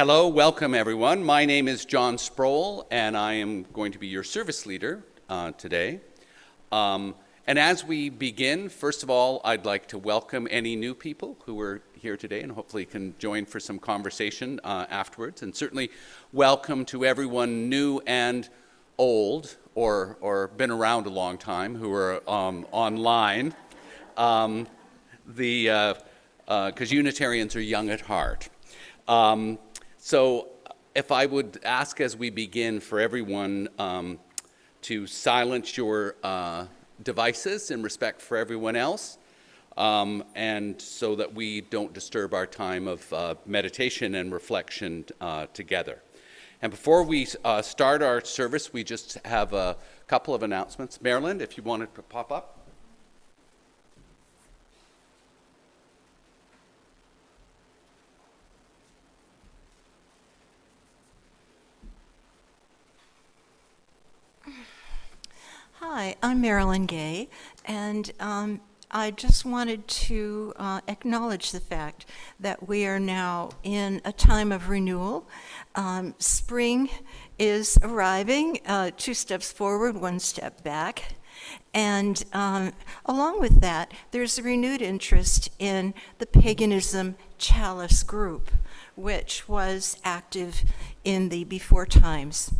Hello, welcome everyone. My name is John Sproul, and I am going to be your service leader uh, today. Um, and as we begin, first of all, I'd like to welcome any new people who are here today and hopefully can join for some conversation uh, afterwards. And certainly welcome to everyone new and old or, or been around a long time who are um, online. Um, the, because uh, uh Unitarians are young at heart. So if I would ask as we begin for everyone um, to silence your uh, devices in respect for everyone else, um, and so that we don't disturb our time of uh, meditation and reflection uh, together. And before we uh, start our service, we just have a couple of announcements. Marilyn, if you wanted to pop up. Hi, I'm Marilyn Gay, and um, I just wanted to uh, acknowledge the fact that we are now in a time of renewal. Um, spring is arriving, uh, two steps forward, one step back. And um, along with that, there's a renewed interest in the paganism chalice group, which was active in the before times.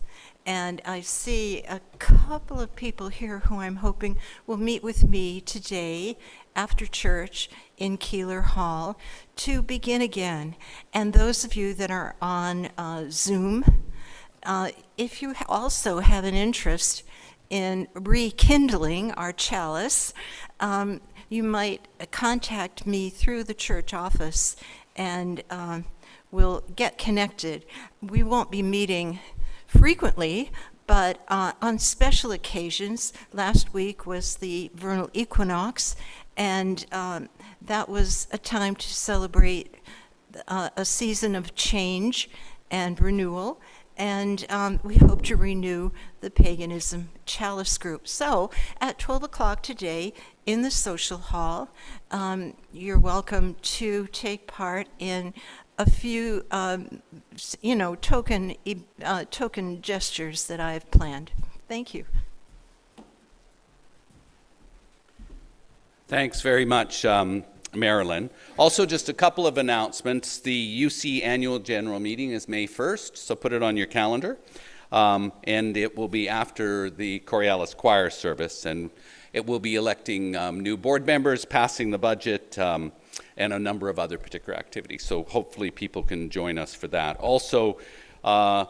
And I see a couple of people here who I'm hoping will meet with me today after church in Keeler Hall to begin again. And those of you that are on uh, Zoom, uh, if you also have an interest in rekindling our chalice, um, you might contact me through the church office and um, we'll get connected. We won't be meeting frequently, but uh, on special occasions, last week was the vernal equinox, and um, that was a time to celebrate uh, a season of change and renewal. And um, we hope to renew the paganism chalice group. So at 12 o'clock today in the social hall, um, you're welcome to take part in a few, um, you know, token, uh, token gestures that I've planned. Thank you. Thanks very much, um, Marilyn. Also, just a couple of announcements. The UC annual general meeting is May 1st, so put it on your calendar. Um, and it will be after the Coriolis choir service, and it will be electing um, new board members, passing the budget, um, and a number of other particular activities. So hopefully people can join us for that. Also, uh,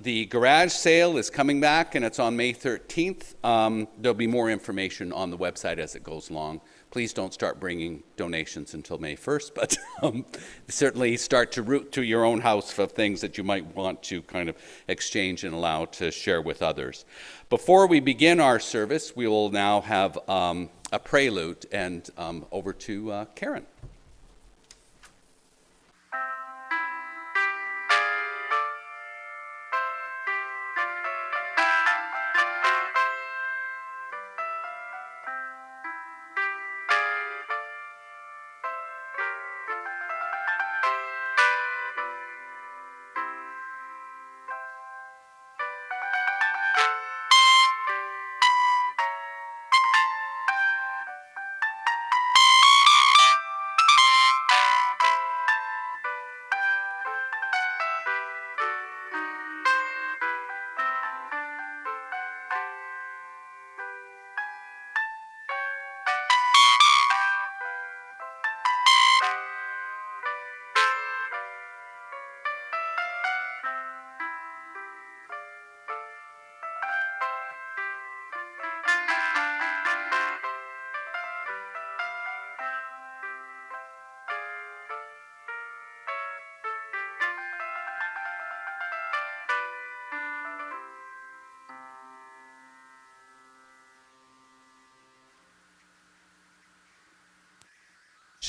the garage sale is coming back and it's on May 13th. Um, there'll be more information on the website as it goes along. Please don't start bringing donations until May 1st, but um, certainly start to route to your own house for things that you might want to kind of exchange and allow to share with others. Before we begin our service, we will now have um, a prelude and um, over to uh, Karen.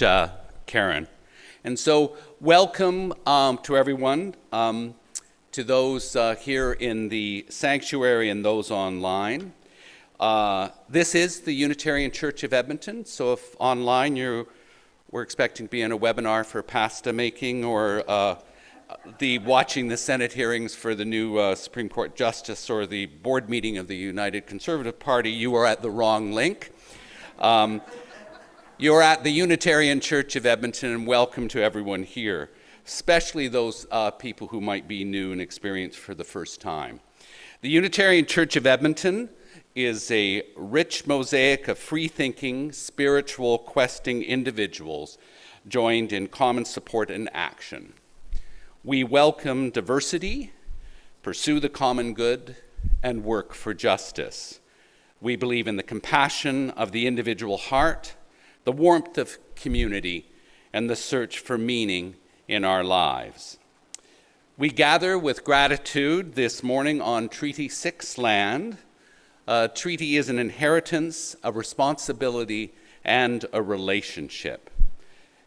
Uh, Karen. And so welcome um, to everyone, um, to those uh, here in the sanctuary and those online. Uh, this is the Unitarian Church of Edmonton, so if online you we're expecting to be in a webinar for pasta making or uh, the watching the Senate hearings for the new uh, Supreme Court Justice or the board meeting of the United Conservative Party, you are at the wrong link. Um, you're at the Unitarian Church of Edmonton, and welcome to everyone here, especially those uh, people who might be new and experienced for the first time. The Unitarian Church of Edmonton is a rich mosaic of free thinking, spiritual, questing individuals joined in common support and action. We welcome diversity, pursue the common good, and work for justice. We believe in the compassion of the individual heart, the warmth of community, and the search for meaning in our lives. We gather with gratitude this morning on Treaty 6 land. A treaty is an inheritance, a responsibility, and a relationship.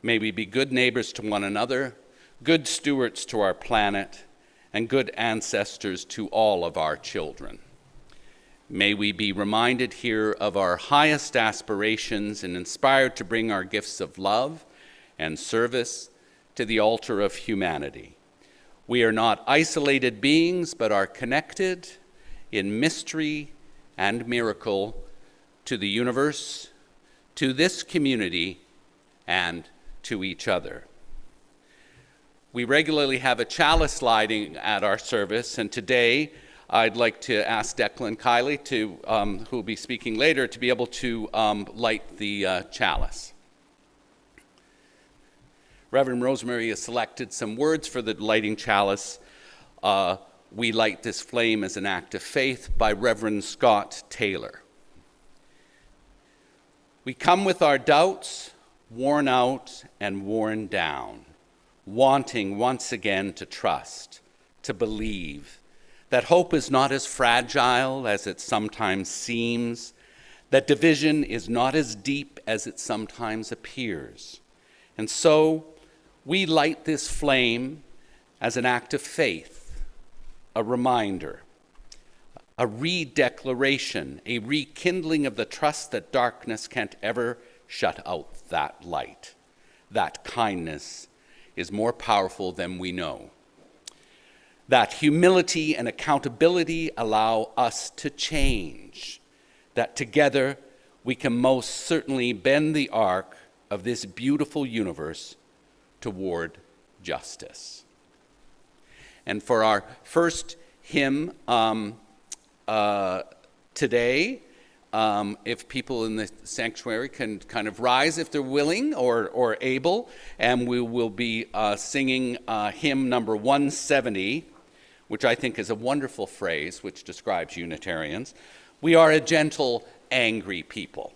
May we be good neighbors to one another good stewards to our planet, and good ancestors to all of our children. May we be reminded here of our highest aspirations and inspired to bring our gifts of love and service to the altar of humanity. We are not isolated beings, but are connected in mystery and miracle to the universe, to this community, and to each other. We regularly have a chalice lighting at our service, and today I'd like to ask Declan Kiley, to, um, who will be speaking later, to be able to um, light the uh, chalice. Reverend Rosemary has selected some words for the lighting chalice. Uh, we light this flame as an act of faith by Reverend Scott Tayler. We come with our doubts, worn out and worn down wanting once again to trust, to believe, that hope is not as fragile as it sometimes seems, that division is not as deep as it sometimes appears. And so we light this flame as an act of faith, a reminder, a redeclaration, a rekindling of the trust that darkness can't ever shut out that light, that kindness is more powerful than we know. That humility and accountability allow us to change. That together we can most certainly bend the arc of this beautiful universe toward justice. And for our first hymn um, uh, today, um, if people in the sanctuary can kind of rise if they're willing or, or able, and we will be uh, singing uh, hymn number 170, which I think is a wonderful phrase which describes Unitarians. We are a gentle, angry people.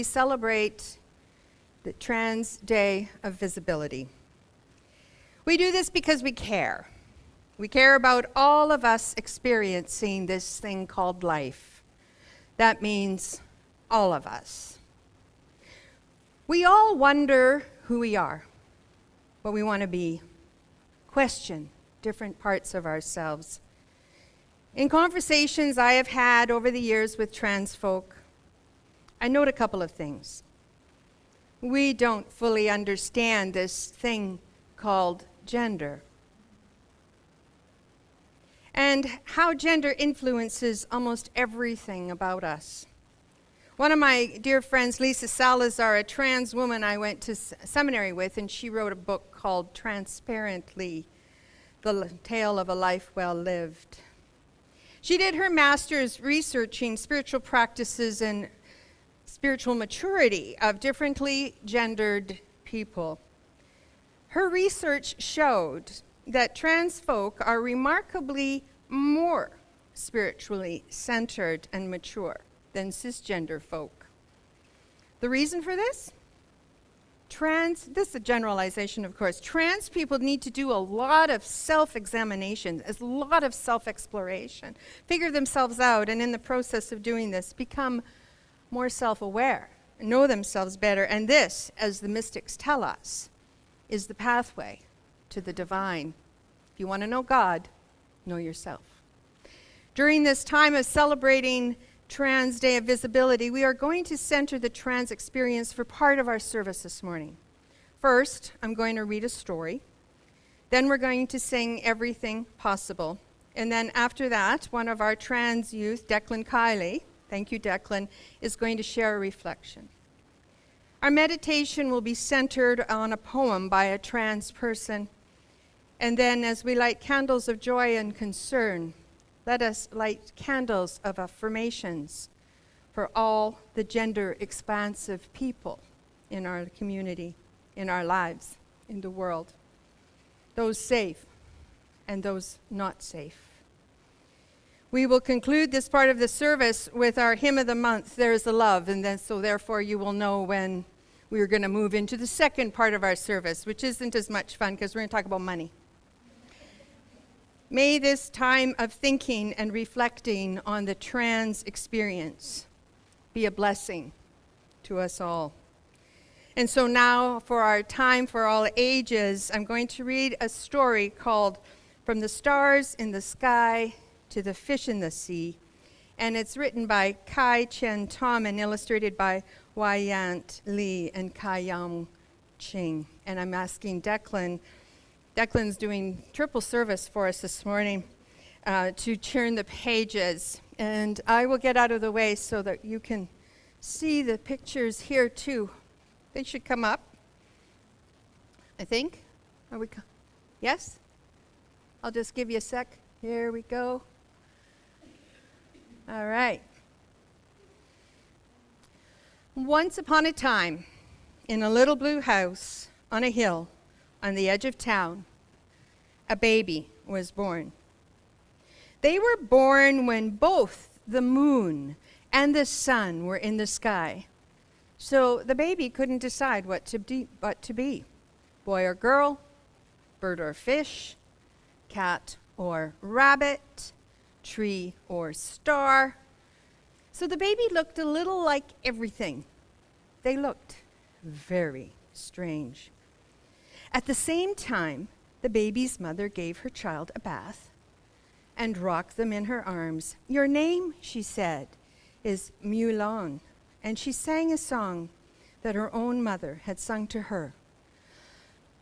We celebrate the Trans Day of Visibility. We do this because we care. We care about all of us experiencing this thing called life. That means all of us. We all wonder who we are, what we want to be, question different parts of ourselves. In conversations I have had over the years with trans folk, I note a couple of things. We don't fully understand this thing called gender and how gender influences almost everything about us. One of my dear friends, Lisa Salazar, a trans woman I went to seminary with, and she wrote a book called Transparently The Tale of a Life Well Lived. She did her master's researching spiritual practices and spiritual maturity of differently gendered people. Her research showed that trans folk are remarkably more spiritually centered and mature than cisgender folk. The reason for this? Trans, this is a generalization, of course. Trans people need to do a lot of self examination, a lot of self exploration, figure themselves out, and in the process of doing this, become more self aware, know themselves better. And this, as the mystics tell us, is the pathway to the divine. If you want to know God, know yourself. During this time of celebrating Trans Day of Visibility, we are going to center the trans experience for part of our service this morning. First, I'm going to read a story. Then we're going to sing Everything Possible. And then after that, one of our trans youth, Declan Kiley, thank you, Declan, is going to share a reflection. Our meditation will be centered on a poem by a trans person. And then, as we light candles of joy and concern, let us light candles of affirmations for all the gender expansive people in our community, in our lives, in the world. Those safe and those not safe. We will conclude this part of the service with our hymn of the month, There's a Love, and then so therefore you will know when we are going to move into the second part of our service, which isn't as much fun because we're going to talk about money. May this time of thinking and reflecting on the trans experience be a blessing to us all. And so now, for our time for all ages, I'm going to read a story called From the Stars in the Sky to the Fish in the Sea. And it's written by Kai Cheng Thom and illustrated by Wai-Yant Li and Kai Yun Ching. And I'm asking Declan Declan's doing triple service for us this morning uh, to turn the pages. And I will get out of the way so that you can see the pictures here too. They should come up. I think. Are we? Yes? I'll just give you a sec. Here we go. All right. Once upon a time, in a little blue house on a hill, on the edge of town, a baby was born. They were born when both the moon and the sun were in the sky. So the baby couldn't decide what to, be, what to be boy or girl, bird or fish, cat or rabbit, tree or star. So the baby looked a little like everything. They looked very strange. At the same time, the baby's mother gave her child a bath and rocked them in her arms. Your name, she said, is Miu Lan. And she sang a song that her own mother had sung to her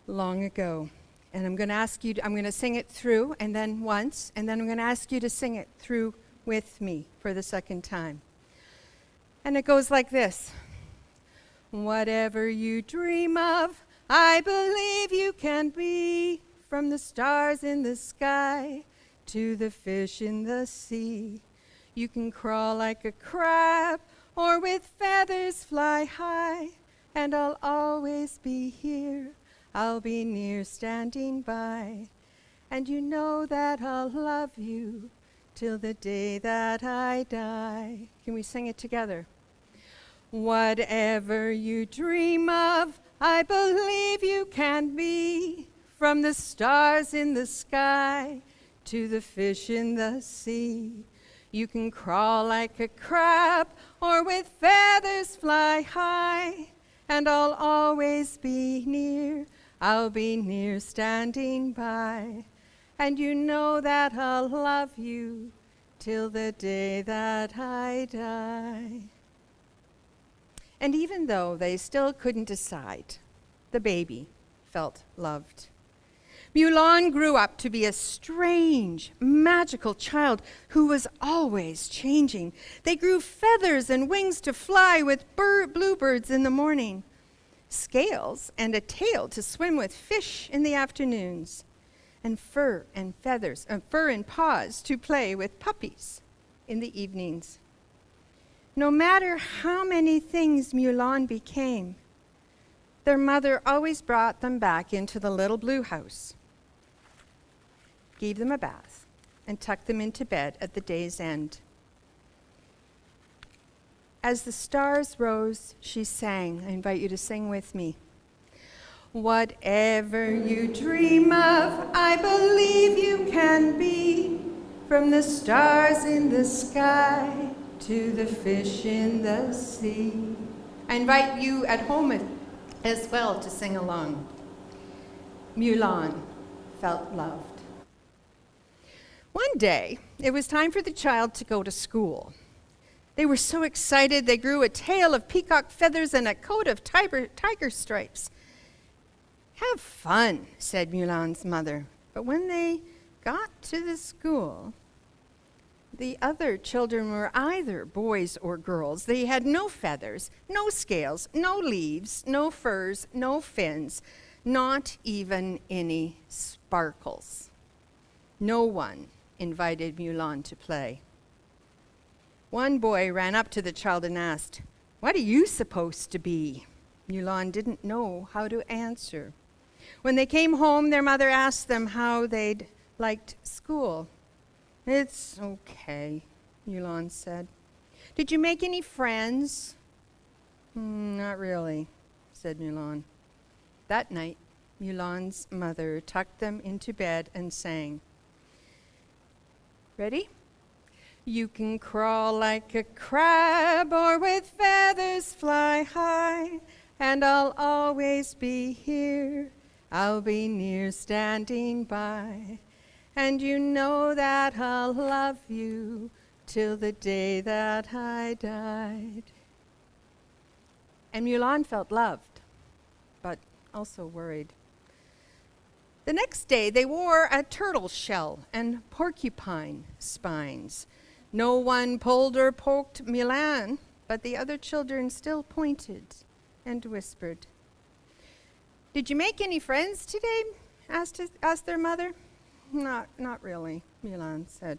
long ago. And I'm going to ask you, to, I'm going to sing it through and then once, and then I'm going to ask you to sing it through with me for the second time. And it goes like this Whatever you dream of, I believe you can be from the stars in the sky to the fish in the sea. You can crawl like a crab or with feathers fly high, and I'll always be here. I'll be near standing by, and you know that I'll love you till the day that I die. Can we sing it together? Whatever you dream of, I believe you can be. From the stars in the sky to the fish in the sea. You can crawl like a crab or with feathers fly high. And I'll always be near, I'll be near standing by. And you know that I'll love you till the day that I die. And even though they still couldn't decide, the baby felt loved. Miu Lan grew up to be a strange, magical child who was always changing. They grew feathers and wings to fly with bird, bluebirds in the morning, scales and a tail to swim with fish in the afternoons, and fur and feathers, uh, fur and paws to play with puppies in the evenings. No matter how many things Miu Lan became, their mother always brought them back into the little blue house, gave them a bath, and tucked them into bed at the day's end. As the stars rose, she sang. I invite you to sing with me. Whatever you dream of, I believe you can be. From the stars in the sky to the fish in the sea. I invite you at home as well to sing along. Miu Lan felt loved. One day, it was time for the child to go to school. They were so excited, they grew a tail of peacock feathers and a coat of tiger, tiger stripes. Have fun, said Miu Lan's mother. But when they got to the school, the other children were either boys or girls. They had no feathers, no scales, no leaves, no furs, no fins, not even any sparkles. No one invited Miu Lan to play. One boy ran up to the child and asked, What are you supposed to be? Miu Lan didn't know how to answer. When they came home, their mother asked them how they'd liked school. It's okay, Miu Lan said. Did you make any friends? Mm, not really, said Miu Lan. That night, Miu Lan's mother tucked them into bed and sang. Ready? You can crawl like a crab or with feathers fly high, and I'll always be here. I'll be near standing by. And you know that I'll love you till the day that I died. And Miu Lan felt loved, but also worried. The next day, they wore a turtle shell and porcupine spines. No one pulled or poked Miu Lan, but the other children still pointed and whispered. Did you make any friends today? asked, his, asked their mother. Not, not really, Miu Lan said.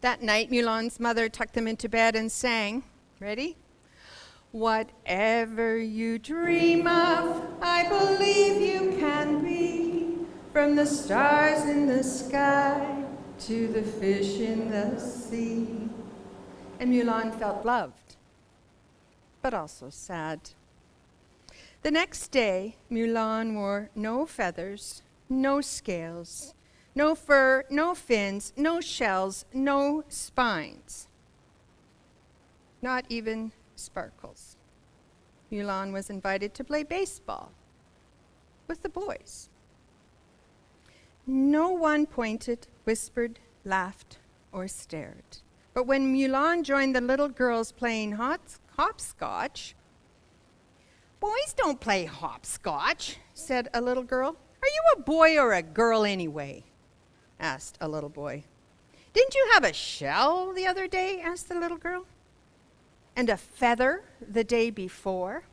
That night, Miu Lan's mother tucked them into bed and sang. Ready? Whatever you dream of, I believe you can be. From the stars in the sky to the fish in the sea. And Miu Lan felt loved, but also sad. The next day, Miu Lan wore no feathers, no scales, no fur, no fins, no shells, no spines, not even sparkles. Miu Lan was invited to play baseball with the boys. No one pointed, whispered, laughed, or stared. But when Miu Lan joined the little girls playing hopscotch, boys don't play hopscotch, said a little girl. Are you a boy or a girl anyway? asked a little boy. Didn't you have a shell the other day? asked the little girl. And a feather the day before?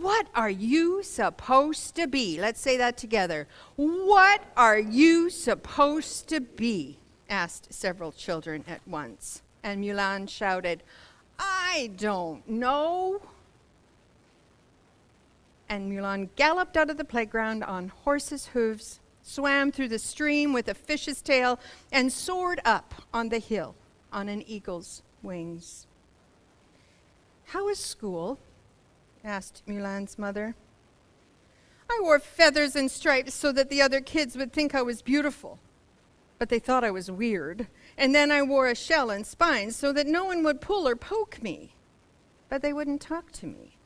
What are you supposed to be? Let's say that together. What are you supposed to be? asked several children at once. And Miu Lan shouted, I don't know. And Miu Lan galloped out of the playground on horse's hooves, swam through the stream with a fish's tail, and soared up on the hill on an eagle's wings. How is school? Asked Miu Lan's mother. I wore feathers and stripes so that the other kids would think I was beautiful. But they thought I was weird. And then I wore a shell and spines so that no one would pull or poke me. But they wouldn't talk to me.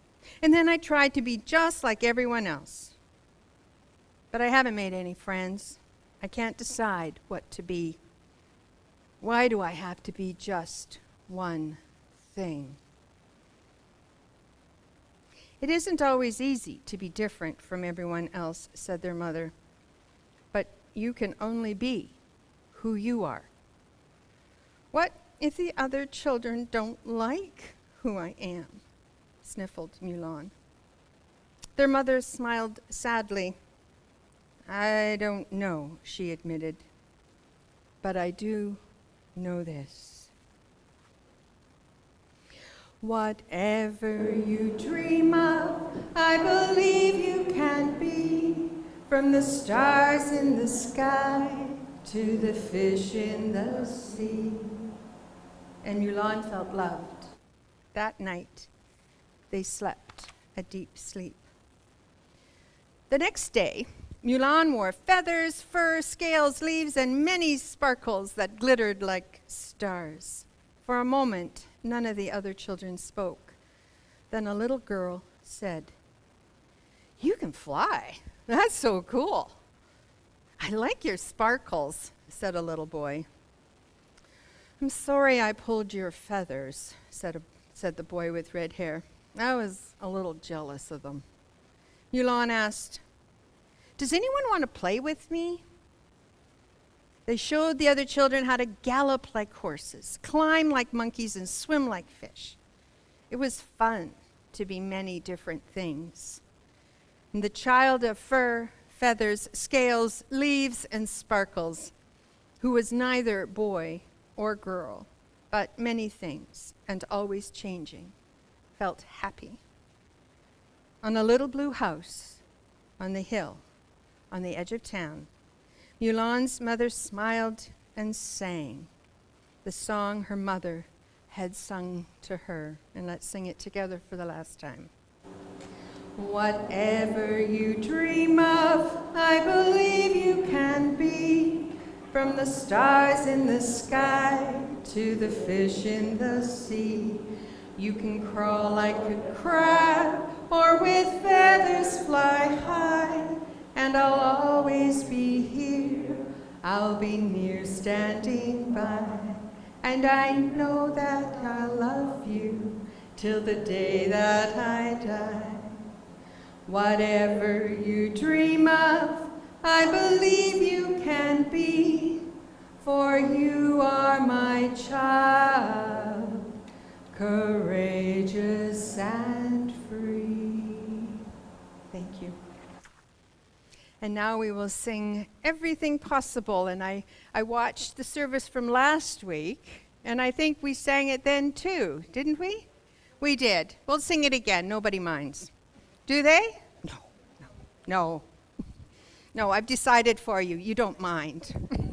And then I tried to be just like everyone else. But I haven't made any friends. I can't decide what to be. Why do I have to be just one thing? It isn't always easy to be different from everyone else, said their mother. But you can only be who you are. What if the other children don't like who I am? sniffled Miu Lan. Their mother smiled sadly. I don't know, she admitted. But I do know this. Whatever you dream of, I believe you can be. From the stars in the sky to the fish in the sea. And Miu Lan felt loved. That night, they slept a deep sleep. The next day, Miu Lan wore feathers, fur, scales, leaves, and many sparkles that glittered like stars. For a moment, none of the other children spoke. Then a little girl said, You can fly. That's so cool. I like your sparkles, said a little boy. I'm sorry I pulled your feathers, said, a, said the boy with red hair. I was a little jealous of them. Miu Lan asked, Does anyone want to play with me? They showed the other children how to gallop like horses, climb like monkeys, and swim like fish. It was fun to be many different things. And the child of fur, feathers, scales, leaves, and sparkles, who was neither boy or girl, but many things and always changing, felt happy. On a little blue house on the hill on the edge of town, Miu Lan's mother smiled and sang the song her mother had sung to her. And let's sing it together for the last time. Whatever you dream of, I believe you can be. From the stars in the sky to the fish in the sea. You can crawl like a crab or with feathers fly high and I'll always be here. I'll be near standing by, and I know that I'll love you till the day that I die. Whatever you dream of, I believe you can be, for you are my child, courageous and free. Thank you. And now we will sing Everything Possible. And I, I watched the service from last week, and I think we sang it then too, didn't we? We did. We'll sing it again. Nobody minds. Do they? No, no, no. No, I've decided for you. You don't mind.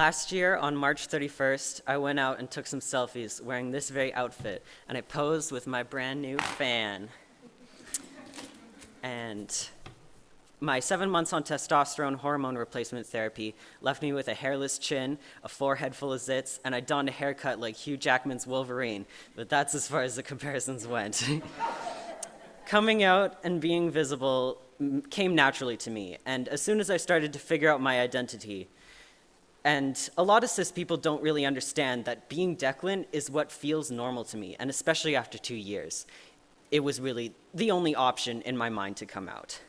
Last year, on March 31st, I went out and took some selfies wearing this very outfit, and I posed with my brand new fan. And my seven months on testosterone hormone replacement therapy left me with a hairless chin, a forehead full of zits, and I donned a haircut like Hugh Jackman's Wolverine. But that's as far as the comparisons went. Coming out and being visible came naturally to me, and as soon as I started to figure out my identity, and a lot of cis people don't really understand that being Declan is what feels normal to me, and especially after two years. It was really the only option in my mind to come out.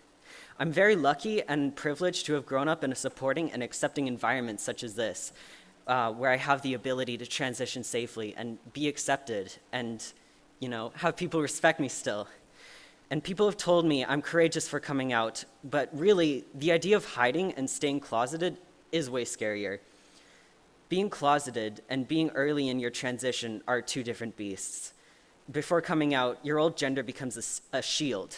I'm very lucky and privileged to have grown up in a supporting and accepting environment such as this, uh, where I have the ability to transition safely and be accepted and, you know, have people respect me still. And people have told me I'm courageous for coming out, but really, the idea of hiding and staying closeted is way scarier. Being closeted and being early in your transition are two different beasts. Before coming out, your old gender becomes a shield.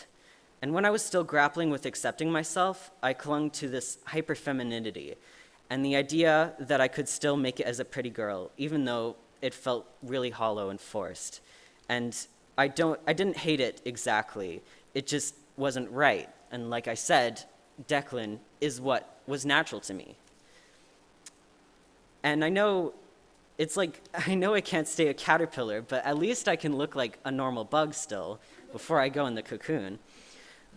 And when I was still grappling with accepting myself, I clung to this hyperfemininity and the idea that I could still make it as a pretty girl, even though it felt really hollow and forced. And I, don't, I didn't hate it exactly, it just wasn't right. And like I said, Declan is what was natural to me. And I know it's like, I know I can't stay a caterpillar, but at least I can look like a normal bug still before I go in the cocoon.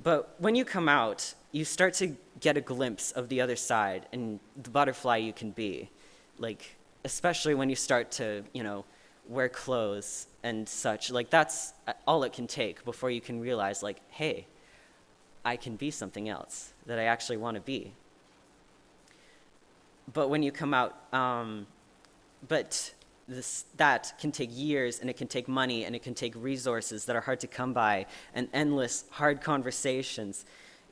But when you come out, you start to get a glimpse of the other side and the butterfly you can be. Like, especially when you start to, you know, wear clothes and such. Like, that's all it can take before you can realize, like, hey, I can be something else that I actually want to be but when you come out, um, but this, that can take years and it can take money and it can take resources that are hard to come by and endless hard conversations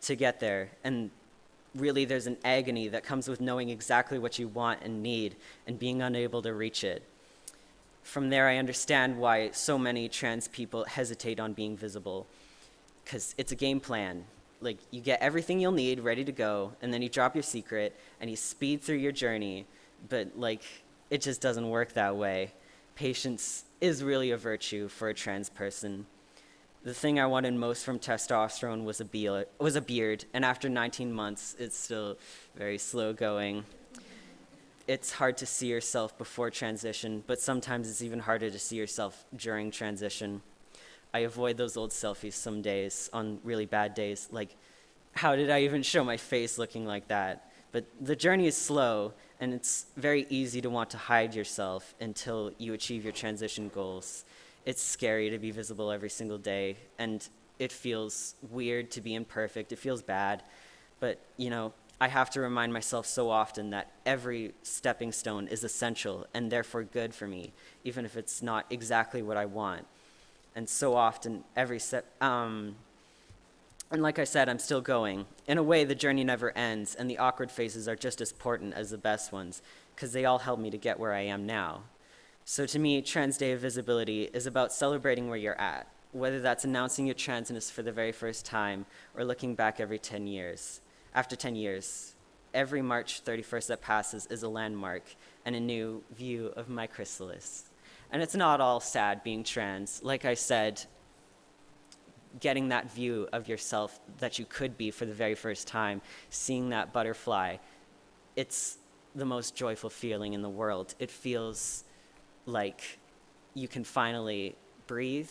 to get there. And really, there's an agony that comes with knowing exactly what you want and need and being unable to reach it. From there, I understand why so many trans people hesitate on being visible because it's a game plan like you get everything you'll need ready to go and then you drop your secret and you speed through your journey. But like it just doesn't work that way. Patience is really a virtue for a trans person. The thing i wanted most from testosterone was a beard, was a beard and after 19 months it's still very slow going. It's hard to see yourself before transition but sometimes it's even harder to see yourself during transition I avoid those old selfies some days on really bad days. Like, how did I even show my face looking like that? But the journey is slow, and it's very easy to want to hide yourself until you achieve your transition goals. It's scary to be visible every single day, and it feels weird to be imperfect. It feels bad. But, you know, I have to remind myself so often that every stepping stone is essential and therefore good for me, even if it's not exactly what I want and so often every step. Um, and like I said, I'm still going. In a way, the journey never ends, and the awkward phases are just as important as the best ones, because they all help me to get where I am now. So to me, Trans Day of Visibility is about celebrating where you're at, whether that's announcing your transness for the very first time or looking back every 10 years. After 10 years, every March 31st that passes is a landmark and a new view of my chrysalis. And it's not all sad being trans. Like I said, getting that view of yourself that you could be for the very first time, seeing that butterfly, it's the most joyful feeling in the world. It feels like you can finally breathe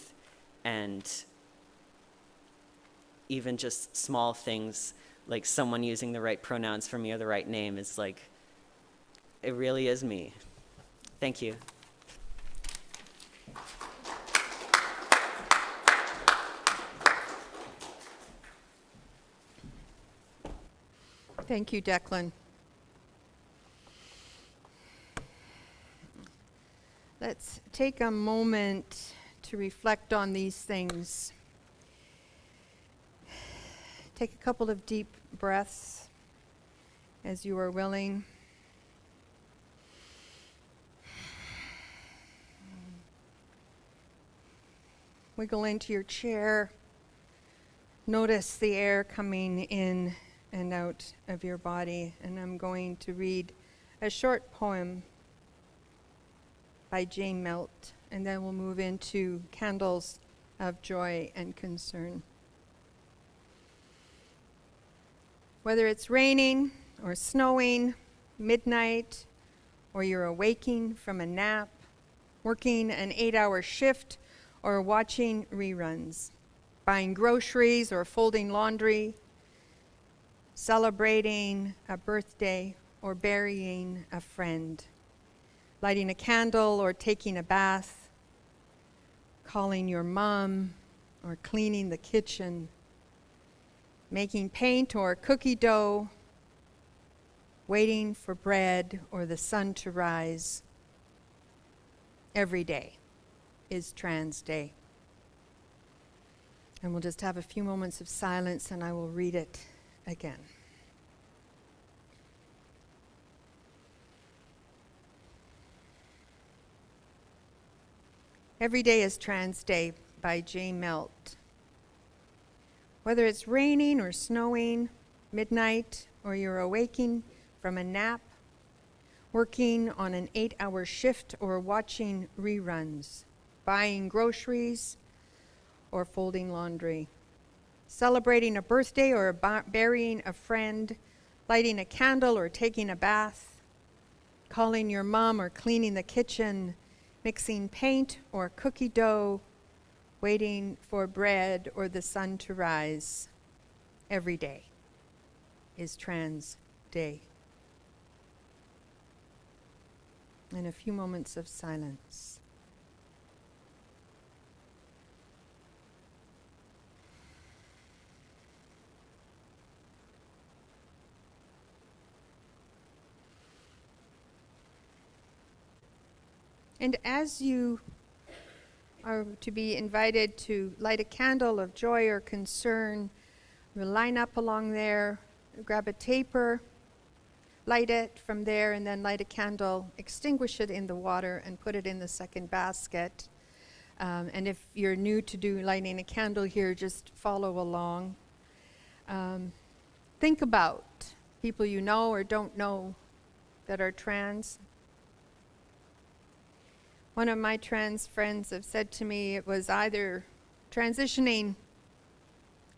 and even just small things like someone using the right pronouns for me or the right name is like, it really is me. Thank you. Thank you, Declan. Let's take a moment to reflect on these things. Take a couple of deep breaths as you are willing. Wiggle into your chair. Notice the air coming in and out of your body. And I'm going to read a short poem by Jane Melt, and then we'll move into Candles of Joy and Concern. Whether it's raining or snowing, midnight, or you're awaking from a nap, working an eight hour shift, or watching reruns, buying groceries or folding laundry, celebrating a birthday or burying a friend, lighting a candle or taking a bath, calling your mom or cleaning the kitchen, making paint or cookie dough, waiting for bread or the sun to rise. Every day is Trans Day. And we'll just have a few moments of silence and I will read it again. Every Day is Trans Day by Jay Melt. Whether it's raining or snowing, midnight, or you're awaking from a nap, working on an eight hour shift, or watching reruns, buying groceries, or folding laundry, celebrating a birthday or burying a friend, lighting a candle or taking a bath, calling your mom or cleaning the kitchen, mixing paint or cookie dough, waiting for bread or the sun to rise. Every day is Trans Day. And a few moments of silence. And as you are to be invited to light a candle of joy or concern, we'll line up along there, grab a taper, light it from there, and then light a candle, extinguish it in the water, and put it in the second basket. Um, and if you're new to do lighting a candle here, just follow along. Um, think about people you know or don't know that are trans. One of my trans friends have said to me it was either transitioning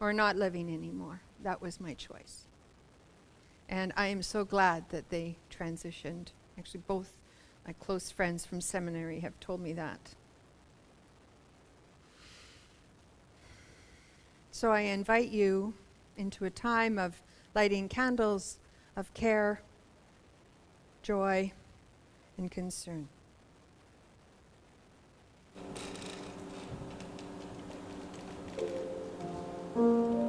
or not living anymore. That was my choice. And I am so glad that they transitioned. Actually, both my close friends from seminary have told me that. So I invite you into a time of lighting candles of care, joy, and concern. Mm-hmm.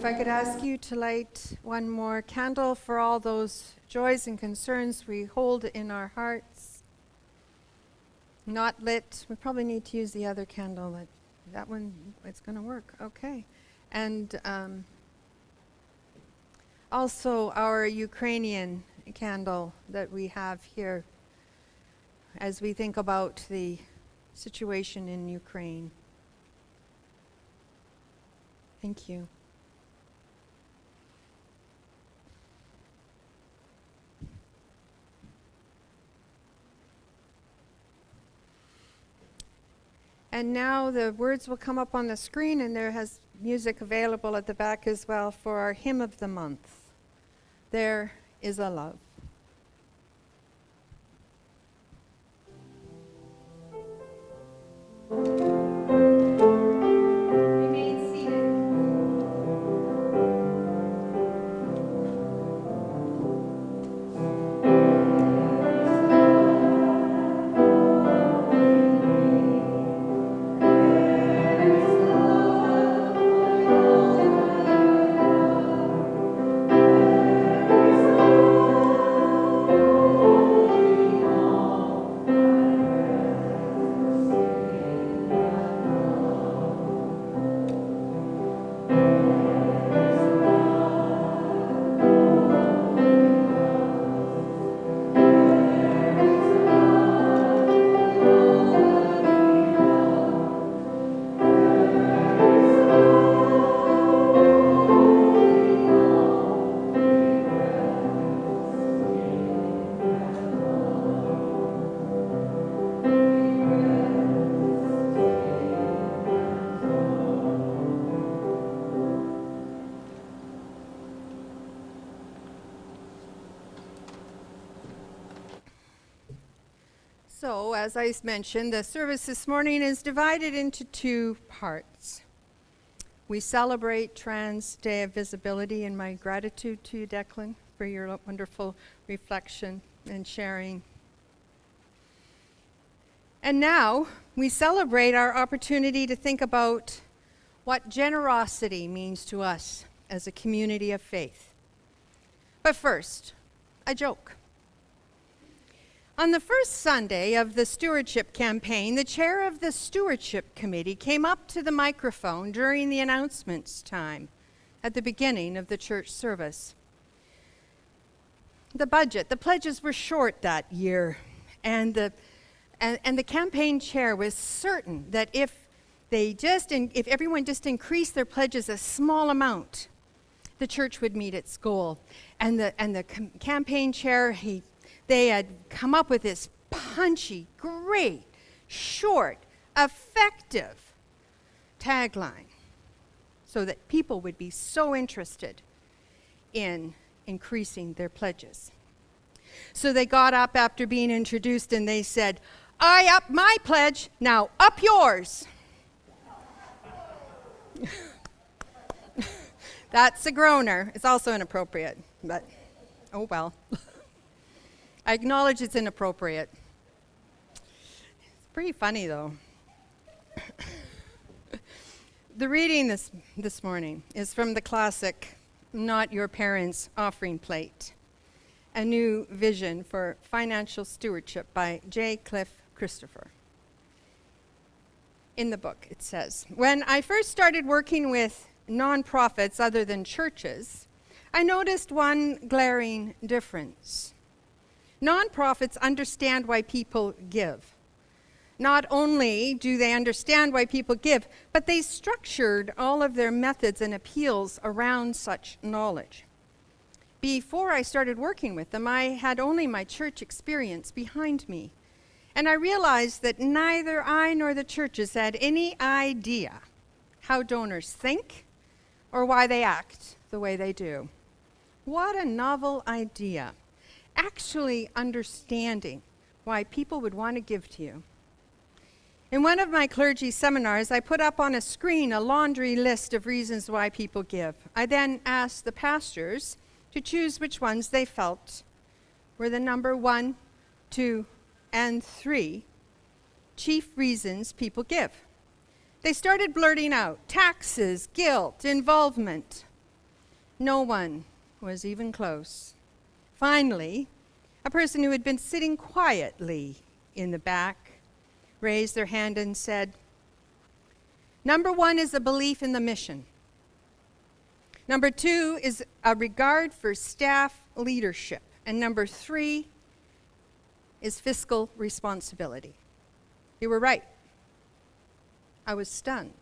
If I could ask you to light one more candle for all those joys and concerns we hold in our hearts. Not lit. We probably need to use the other candle. That, that one, it's going to work. Okay. And um, also our Ukrainian candle that we have here as we think about the situation in Ukraine. Thank you. And now the words will come up on the screen, and there has music available at the back as well for our hymn of the month. There is a love. As I mentioned, the service this morning is divided into two parts. We celebrate Trans Day of Visibility, and my gratitude to you, Declan, for your wonderful reflection and sharing. And now we celebrate our opportunity to think about what generosity means to us as a community of faith. But first, a joke. On the first Sunday of the stewardship campaign, the chair of the stewardship committee came up to the microphone during the announcements time at the beginning of the church service. The budget, the pledges were short that year, and the, and, and the campaign chair was certain that if they just, in, if everyone just increased their pledges a small amount, the church would meet its goal. And the, and the campaign chair, he they had come up with this punchy, great, short, effective tagline so that people would be so interested in increasing their pledges. So they got up after being introduced and they said, I up my pledge, now up yours. That's a groaner. It's also inappropriate, but oh well. I acknowledge it's inappropriate. It's pretty funny, though. the reading this, this morning is from the classic Not Your Parents' Offering Plate A New Vision for Financial Stewardship by J. Clif Christopher. In the book, it says When I first started working with nonprofits other than churches, I noticed one glaring difference. Nonprofits understand why people give. Not only do they understand why people give, but they structured all of their methods and appeals around such knowledge. Before I started working with them, I had only my church experience behind me. And I realized that neither I nor the churches had any idea how donors think or why they act the way they do. What a novel idea! Actually understanding why people would want to give to you. In one of my clergy seminars, I put up on a screen a laundry list of reasons why people give. I then asked the pastors to choose which ones they felt were the number one, two, and three chief reasons people give. They started blurting out taxes, guilt, involvement. No one was even close. Finally, a person who had been sitting quietly in the back raised their hand and said, Number one is a belief in the mission. Number two is a regard for staff leadership. And number three is fiscal responsibility. You were right. I was stunned.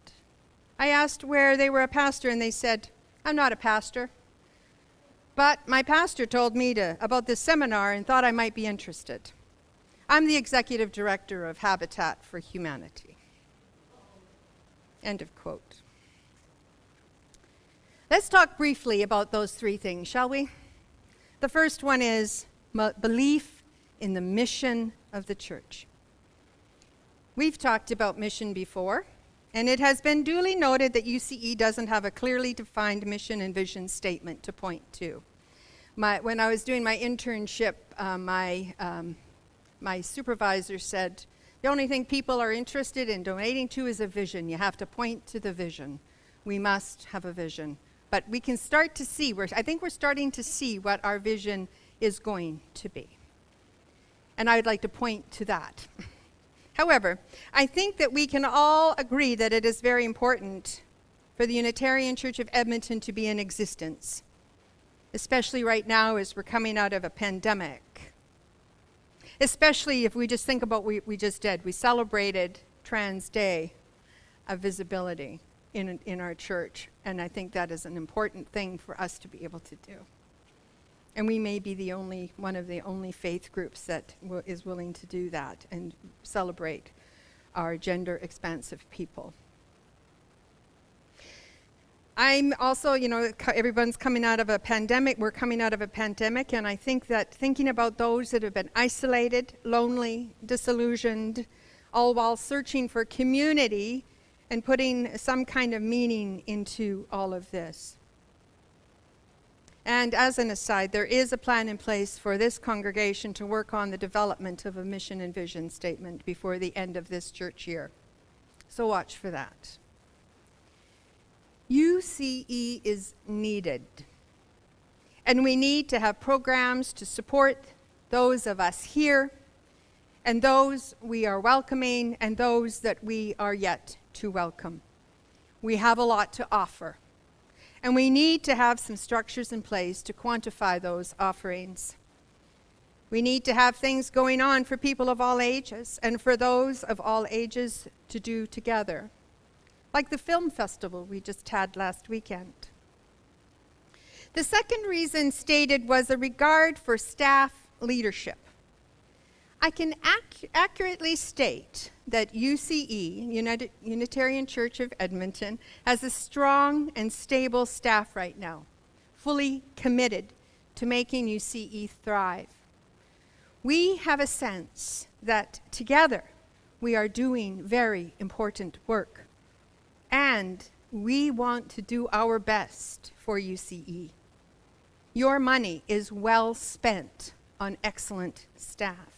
I asked where they were a pastor, and they said, I'm not a pastor. But my pastor told me to, about this seminar and thought I might be interested. I'm the executive director of Habitat for Humanity. End of quote. Let's talk briefly about those three things, shall we? The first one is belief in the mission of the church. We've talked about mission before, and it has been duly noted that UCE doesn't have a clearly defined mission and vision statement to point to. My, when I was doing my internship, uh, my, um, my supervisor said, the only thing people are interested in donating to is a vision. You have to point to the vision. We must have a vision. But we can start to see, we're, I think we're starting to see what our vision is going to be. And I would like to point to that. However, I think that we can all agree that it is very important for the Unitarian Church of Edmonton to be in existence, especially right now as we're coming out of a pandemic. Especially if we just think about what we, just did. We celebrated Trans Day of Visibility in, in our church, and I think that is an important thing for us to be able to do. And we may be the only one of the only faith groups that is willing to do that and celebrate our gender expansive people. I'm also, you know, everyone's coming out of a pandemic. We're coming out of a pandemic, and I think that thinking about those that have been isolated, lonely, disillusioned, all while searching for community and putting some kind of meaning into all of this. And as an aside, there is a plan in place for this congregation to work on the development of a mission and vision statement before the end of this church year. So watch for that. UCE is needed. And we need to have programs to support those of us here and those we are welcoming and those that we are yet to welcome. We have a lot to offer. And we need to have some structures in place to quantify those offerings. We need to have things going on for people of all ages and for those of all ages to do together, like the film festival we just had last weekend. The second reason stated was a regard for staff leadership. I can ac accurately state that UCE, United, Unitarian Church of Edmonton, has a strong and stable staff right now, fully committed to making UCE thrive. We have a sense that together we are doing very important work, and we want to do our best for UCE. Your money is well spent on excellent staff.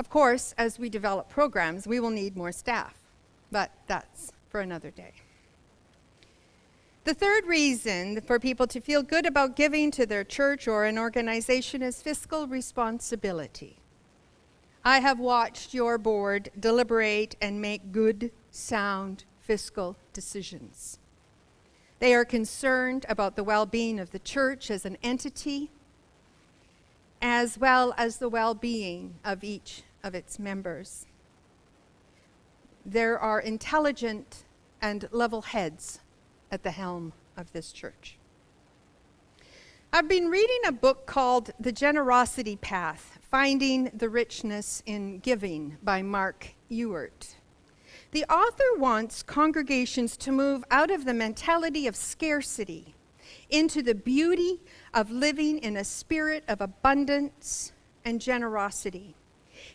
Of course, as we develop programs, we will need more staff, but that's for another day. The third reason for people to feel good about giving to their church or an organization is fiscal responsibility. I have watched your board deliberate and make good, sound fiscal decisions. They are concerned about the well being of the church as an entity, as well as the well being of each of its members. There are intelligent and level heads at the helm of this church. I've been reading a book called The Generosity Path Finding the Richness in Giving by Mark Ewert. The author wants congregations to move out of the mentality of scarcity into the beauty of living in a spirit of abundance and generosity.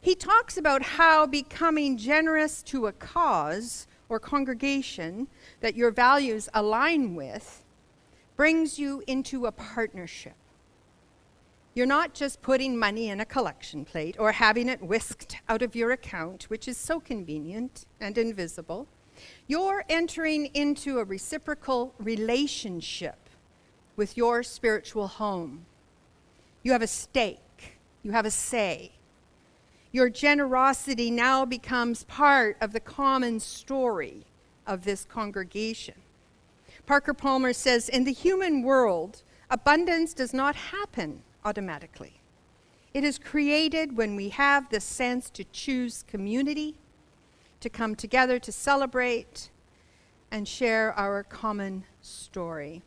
He talks about how becoming generous to a cause or congregation that your values align with brings you into a partnership. You're not just putting money in a collection plate or having it whisked out of your account, which is so convenient and invisible. You're entering into a reciprocal relationship with your spiritual home. You have a stake, you have a say. Your generosity now becomes part of the common story of this congregation. Parker Palmer says In the human world, abundance does not happen automatically. It is created when we have the sense to choose community, to come together to celebrate, and share our common story.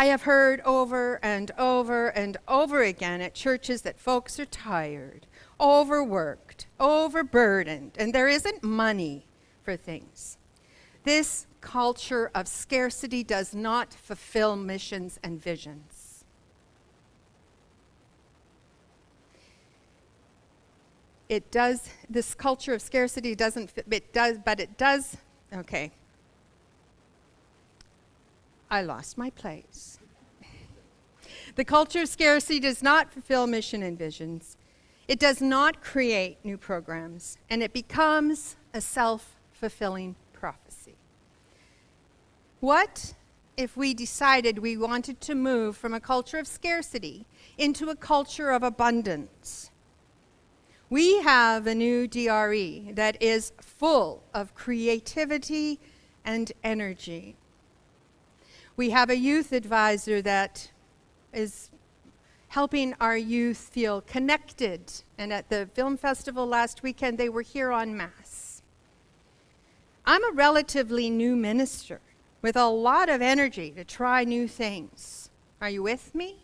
I have heard over and over and over again at churches that folks are tired, overworked, overburdened, and there isn't money for things. This culture of scarcity does not fulfill missions and visions. It does, this culture of scarcity doesn't, it does, but it does, okay. I lost my place. The culture of scarcity does not fulfill mission and visions. It does not create new programs, and it becomes a self fulfilling prophecy. What if we decided we wanted to move from a culture of scarcity into a culture of abundance? We have a new DRE that is full of creativity and energy. We have a youth advisor that is helping our youth feel connected. And at the film festival last weekend, they were here en masse. I'm a relatively new minister with a lot of energy to try new things. Are you with me?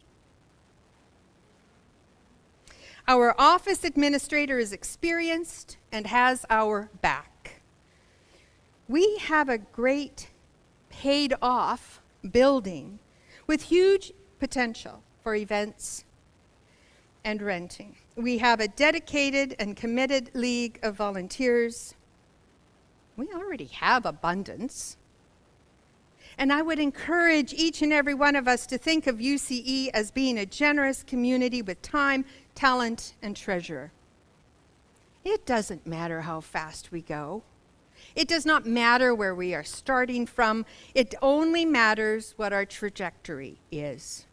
Our office administrator is experienced and has our back. We have a great paid off building with huge potential for events and renting. We have a dedicated and committed league of volunteers. We already have abundance. And I would encourage each and every one of us to think of UCE as being a generous community with time, talent, and treasure. It doesn't matter how fast we go. It does not matter where we are starting from. It only matters what our trajectory is.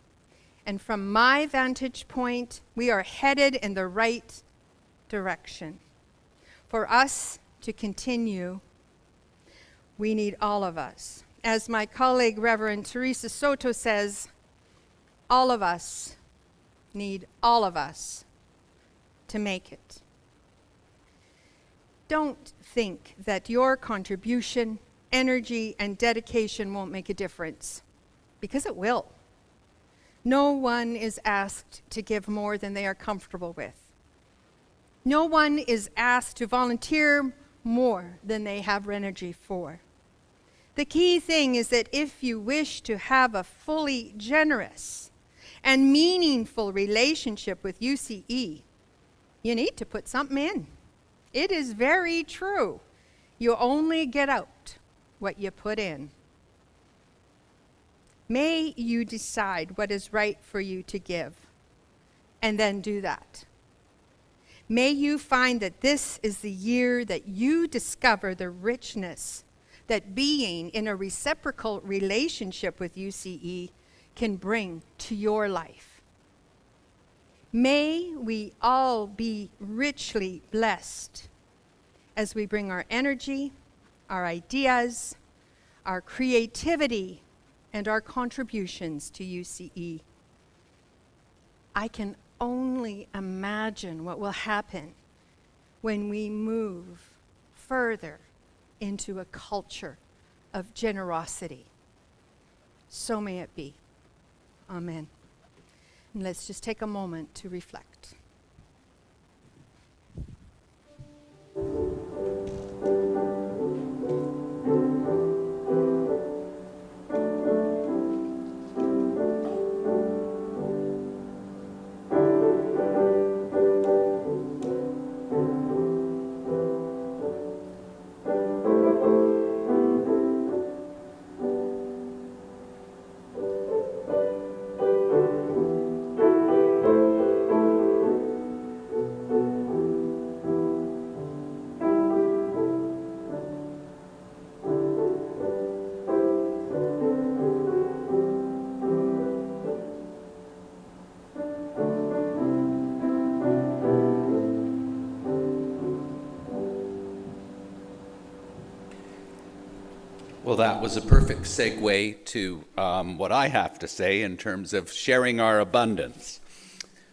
And from my vantage point, we are headed in the right direction. For us to continue, we need all of us. As my colleague, Reverend Theresa Soto, says, all of us need all of us to make it. Don't think that your contribution, energy, and dedication won't make a difference, because it will. No one is asked to give more than they are comfortable with. No one is asked to volunteer more than they have energy for. The key thing is that if you wish to have a fully generous and meaningful relationship with UCE, you need to put something in. It is very true. You only get out what you put in. May you decide what is right for you to give and then do that. May you find that this is the year that you discover the richness that being in a reciprocal relationship with UCE can bring to your life. May we all be richly blessed as we bring our energy, our ideas, our creativity, and our contributions to UCE. I can only imagine what will happen when we move further into a culture of generosity. So may it be. Amen. Let's just take a moment to reflect. Was a perfect segue to um, what I have to say in terms of sharing our abundance.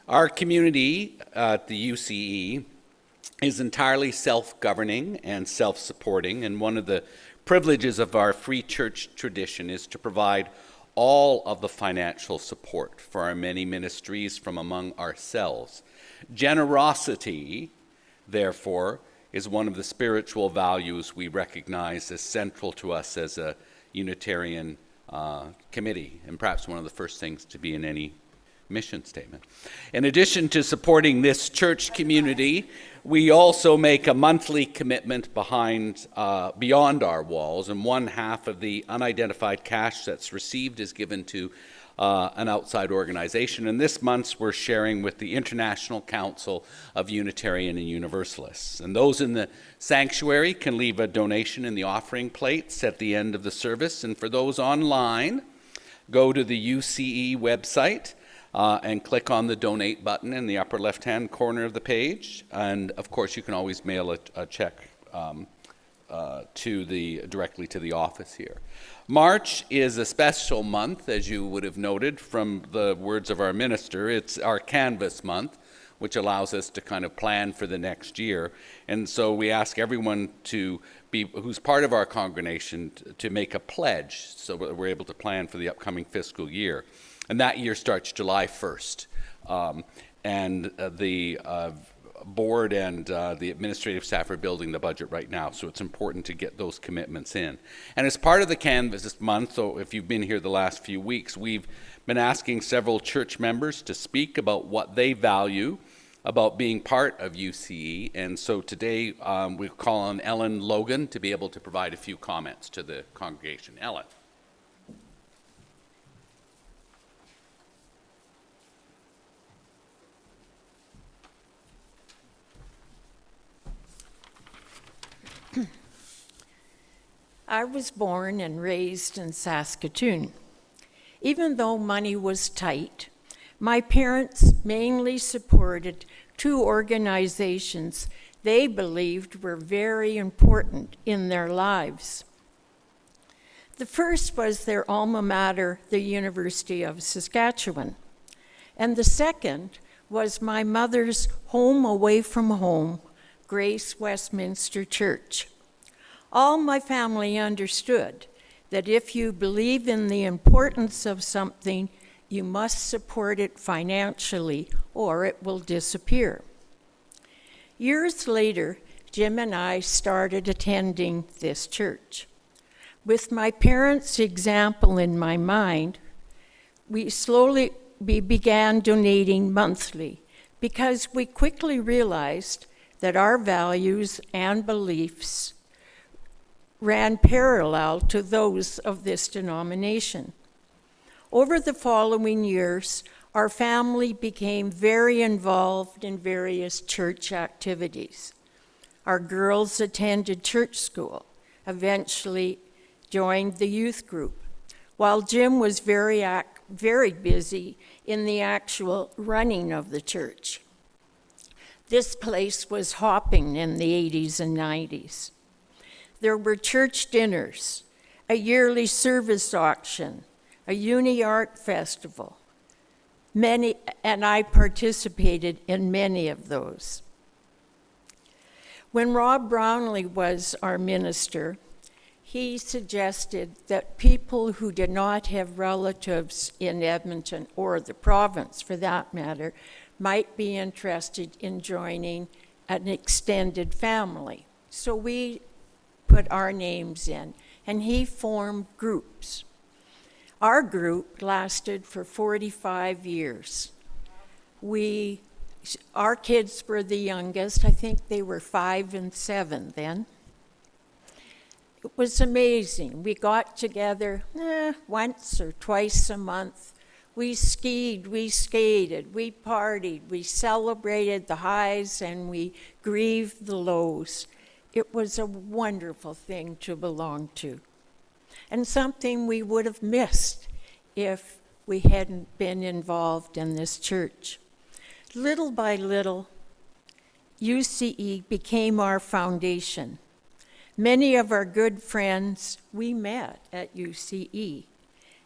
Our community at the UCE is entirely self governing and self supporting, and one of the privileges of our free church tradition is to provide all of the financial support for our many ministries from among ourselves. Generosity, therefore, is one of the spiritual values we recognize as central to us as a Unitarian uh, committee, and perhaps one of the first things to be in any mission statement. In addition to supporting this church community, we also make a monthly commitment behind, uh, beyond our walls, and one half of the unidentified cash that's received is given to uh, an outside organization. And this month, we're sharing with the International Council of Unitarian and Universalists. And those in the sanctuary can leave a donation in the offering plates at the end of the service. And for those online, go to the UCE website. Uh, and click on the donate button in the upper left hand corner of the page. And of course, you can always mail a, a check um, uh, to the, directly to the office here. March is a special month, as you would have noted from the words of our minister. It's our canvass month, which allows us to kind of plan for the next year. And so we ask everyone to be, who's part of our congregation, to, make a pledge so that we're able to plan for the upcoming fiscal year. And that year starts July 1st. Um, and uh, the uh, board and uh, the administrative staff are building the budget right now, so it's important to get those commitments in. And as part of the Canvass this month, so if you've been here the last few weeks, we've been asking several church members to speak about what they value about being part of UCE. And so today um, we call on Ellen Logan to be able to provide a few comments to the congregation. Ellen. I was born and raised in Saskatoon. Even though money was tight, my parents mainly supported two organizations they believed were very important in their lives. The first was their alma mater, the University of Saskatchewan, and the second was my mother's home away from home, Grace Westminster Church. All my family understood that if you believe in the importance of something, you must support it financially or it will disappear. Years later, Jim and I started attending this church. With my parents' example in my mind, we slowly we began donating monthly because we quickly realized that our values and beliefs ran parallel to those of this denomination. Over the following years, our family became very involved in various church activities. Our girls attended church school, eventually joined the youth group, while Jim was very, very busy in the actual running of the church. This place was hopping in the 80s and 90s. There were church dinners, a yearly service auction, a uni art festival. Many, and I participated in many of those. When Rob Brownlee was our minister, he suggested that people who did not have relatives in Edmonton, or the province for that matter, might be interested in joining an extended family. So we put our names in, and he formed groups. Our group lasted for 45 years. We, our kids were the youngest. I think they were five and seven then. It was amazing. We got together eh, once or twice a month. We skied, we skated, we partied, we celebrated the highs and we grieved the lows. It was a wonderful thing to belong to, and something we would have missed if we hadn't been involved in this church. Little by little, UCE became our foundation. Many of our good friends we met at UCE.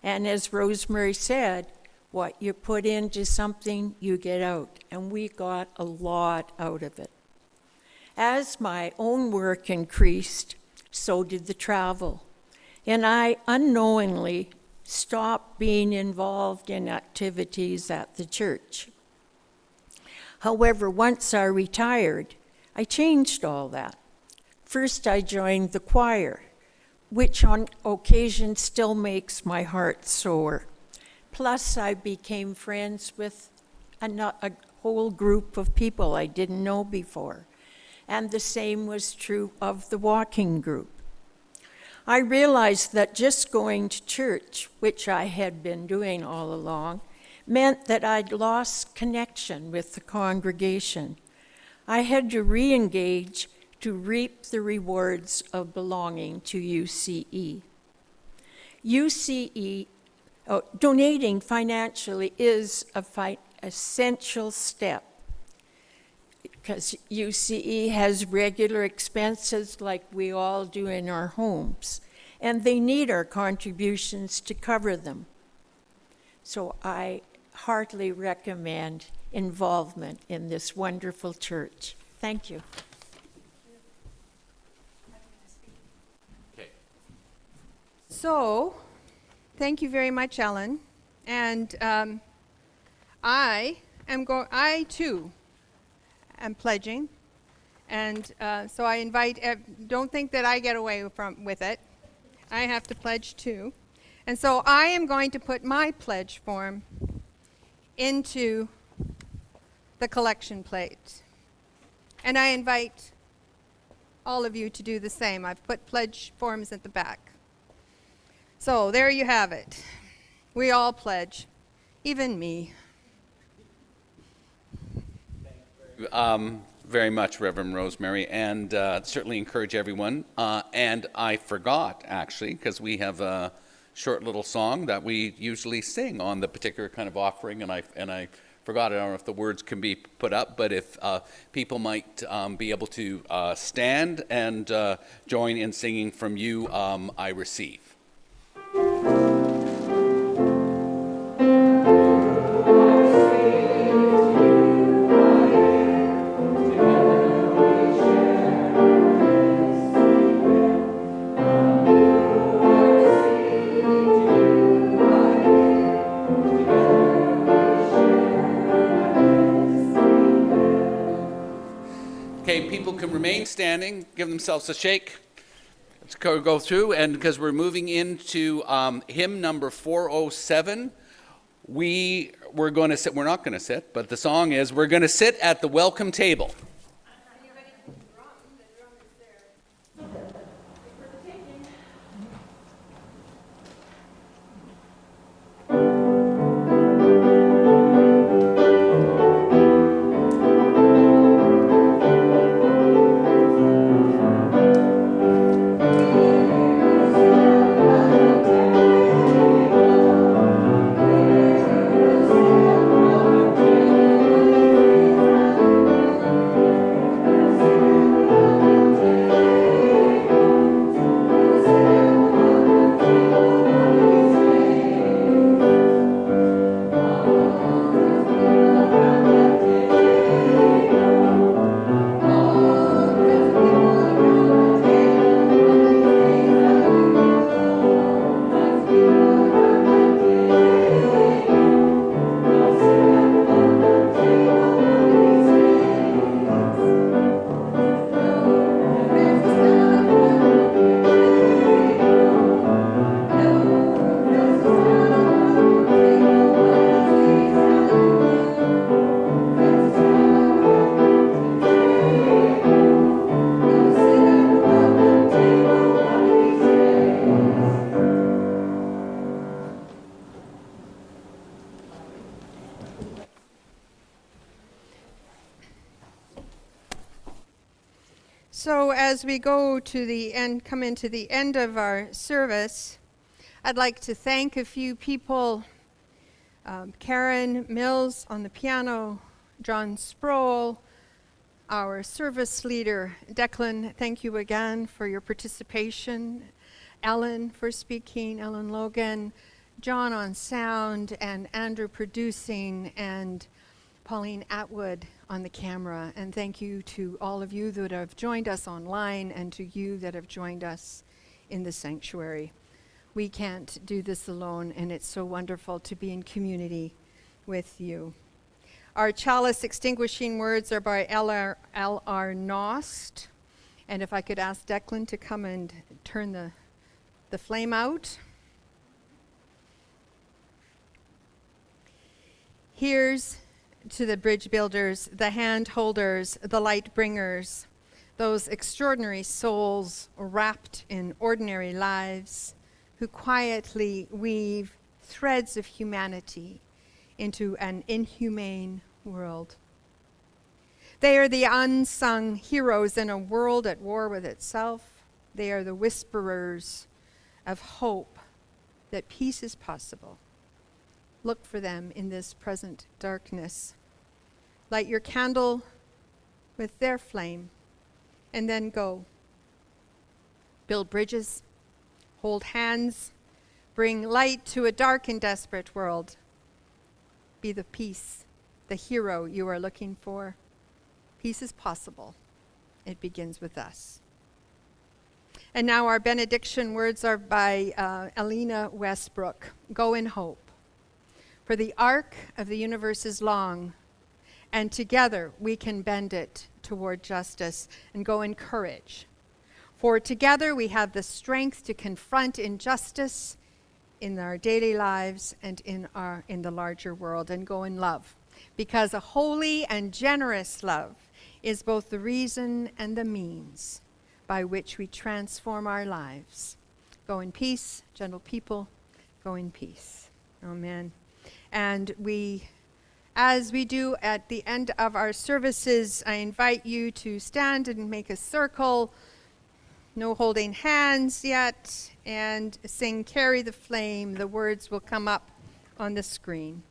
And as Rosemary said, what you put into something, you get out. And we got a lot out of it. As my own work increased, so did the travel. And I unknowingly stopped being involved in activities at the church. However, once I retired, I changed all that. First, I joined the choir, which on occasion still makes my heart soar. Plus, I became friends with a, whole group of people I didn't know before. And the same was true of the walking group. I realized that just going to church, which I had been doing all along, meant that I'd lost connection with the congregation. I had to re engage to reap the rewards of belonging to UCE. UCE, oh, donating financially is a fi- essential step because UCE has regular expenses like we all do in our homes, and they need our contributions to cover them. So I heartily recommend involvement in this wonderful church. Thank you. Okay. So, thank you very much, Ellen. And um, I am going. I too am pledging, and uh, so I invite. Don't think that I get away from with it. I have to pledge too, and so I am going to put my pledge form into the collection plate, and I invite all of you to do the same. I've put pledge forms at the back. So there you have it. We all pledge, even me. Um, very much, Reverend Rosemary, and uh, certainly encourage everyone. Uh, and I forgot, actually, because we have a short little song that we usually sing on the particular kind of offering, and I, and I forgot, I don't know if the words can be put up, but if uh, people might um, be able to uh, stand and uh, join in singing from you, um, I receive. People can remain standing, give themselves a shake. Let's go, go through, and because we're moving into um, hymn number 407, we we're going to sit. We're not going to sit, but the song is "We're going to sit at the welcome table." We go to the end, come into the end of our service, I'd like to thank a few people. Um, Karen Mills on the piano, John Sproul, our service leader, Declan, thank you again for your participation. Ellen for speaking, Ellen Logan, John on sound, and Andrew producing, and Pauline Atwood on the camera. And thank you to all of you that have joined us online and to you that have joined us in the sanctuary. We can't do this alone, and it's so wonderful to be in community with you. Our chalice extinguishing words are by L.R. L.R. Knost. And if I could ask Declan to come and turn the, the flame out. Here's to the bridge builders, the hand holders, the light bringers, those extraordinary souls wrapped in ordinary lives who quietly weave threads of humanity into an inhumane world. They are the unsung heroes in a world at war with itself. They are the whisperers of hope that peace is possible. Look for them in this present darkness. Light your candle with their flame and then go. Build bridges, hold hands, bring light to a dark and desperate world. Be the peace, the hero you are looking for. Peace is possible. It begins with us. And now our benediction words are by uh, Alina Westbrook. Go in hope. For the arc of the universe is long, and together we can bend it toward justice and go in courage. For together we have the strength to confront injustice in our daily lives and in, our, in the larger world and go in love. Because a holy and generous love is both the reason and the means by which we transform our lives. Go in peace, gentle people, go in peace. Amen. And we, as we do at the end of our services, I invite you to stand and make a circle. No holding hands yet. And sing Carry the Flame. The words will come up on the screen.